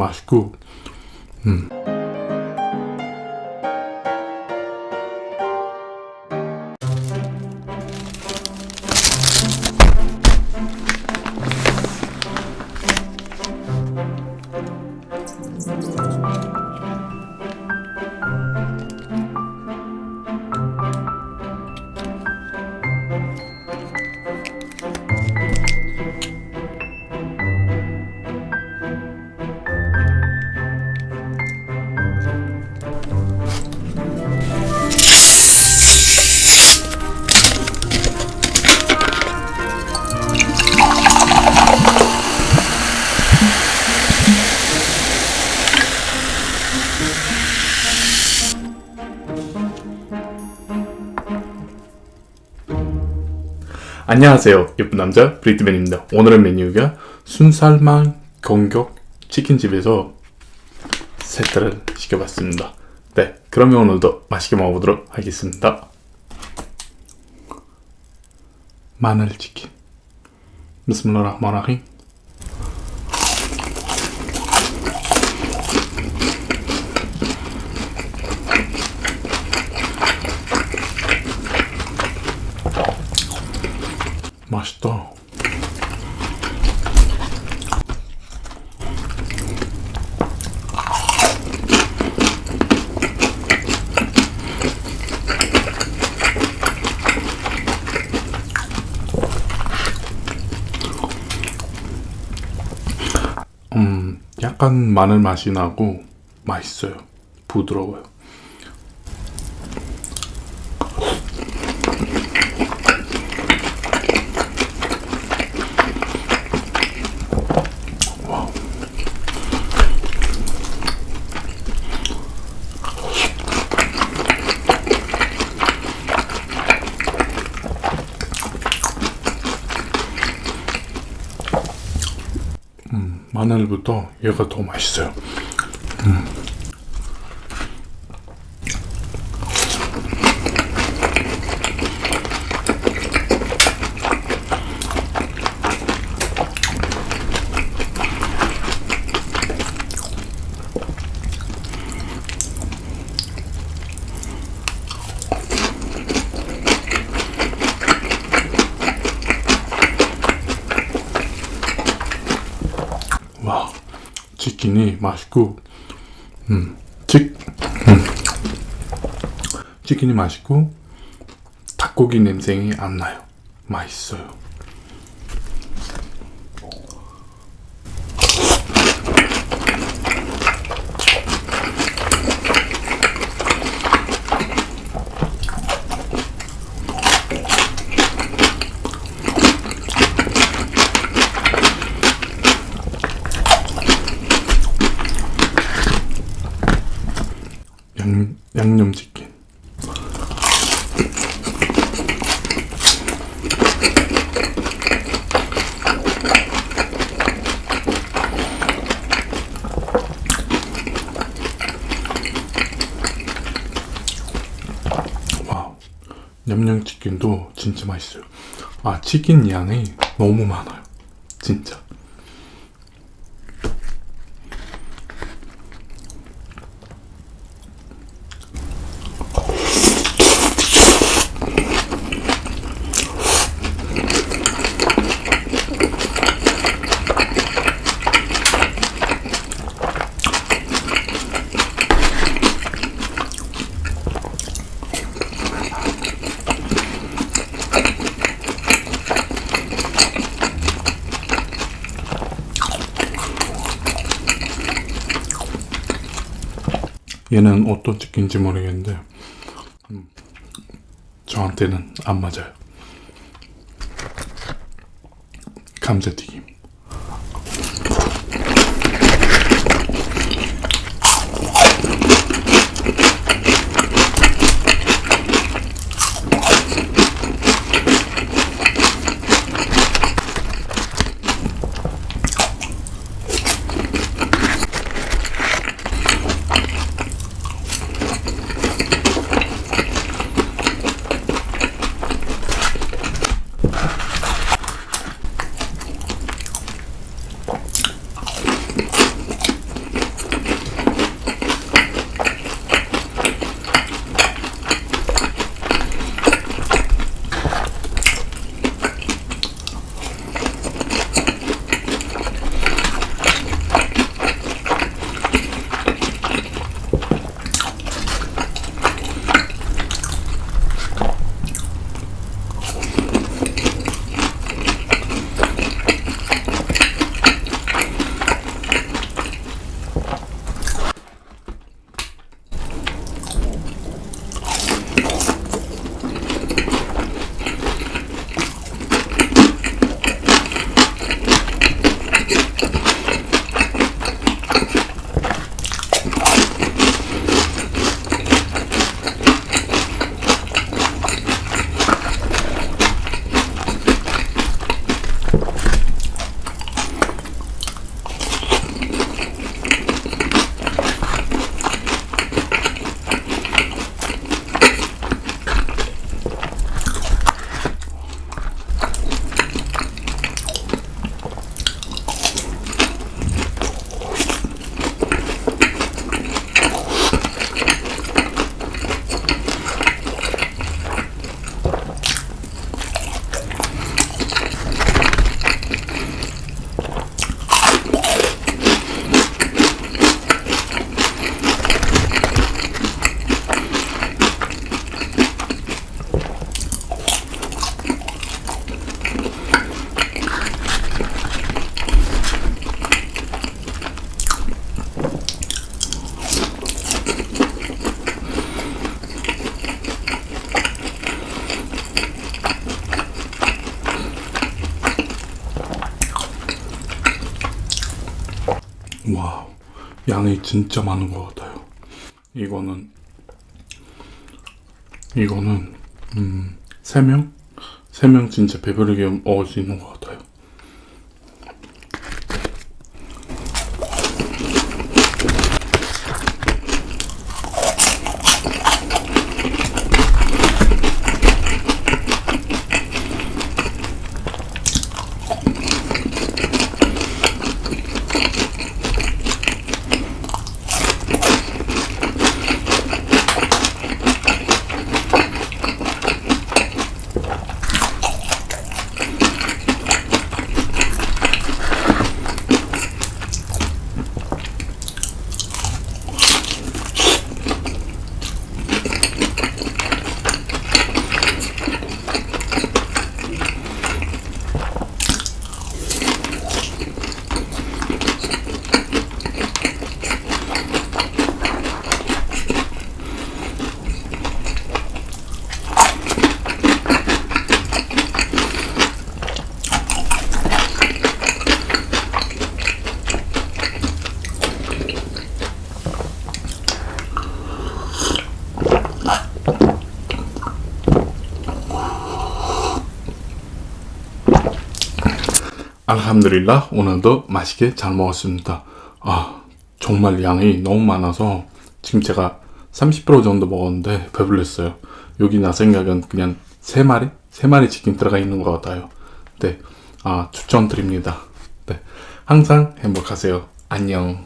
맛있고 음. 안녕하세요. 예쁜 남자 브리트맨입니다. 오늘의 메뉴가 순살만 공격 치킨집에서 세트를 시켜봤습니다. 네 그러면 오늘도 맛있게 먹어보도록 하겠습니다. 마늘치킨. 비스밀라흐마라힘 맛있다. 음, 약간 마늘 맛이 나고 맛있어요. 부드러워요. 마늘부터 얘가 더 맛있어요. 음. 와 치킨이 맛있고 음, 치, 음. 치킨이 맛있고 닭고기 냄새이 안 나요 맛있어요 양, 양념치킨. 와 양념치킨도 진짜 맛있어요. 아 치킨 양이 너무 많아요. 진짜 얘는 어떤 치킨인지 모르겠는데 음, 저한테는 안 맞아요. 감자튀김 양이 진짜 많은 것 같아요. 이거는, 이거는, 음, 3명? 3명 진짜 배부르게 먹을 수 있는 것 같아요. 알함드릴라 오늘도 맛있게 잘 먹었습니다. 아 정말 양이 너무 많아서 지금 제가 30% 정도 먹었는데 배불렀어요. 여기 나 생각엔 그냥 3마리? 3마리 치킨 들어가 있는 것 같아요. 네, 아 추천드립니다. 네, 항상 행복하세요. 안녕.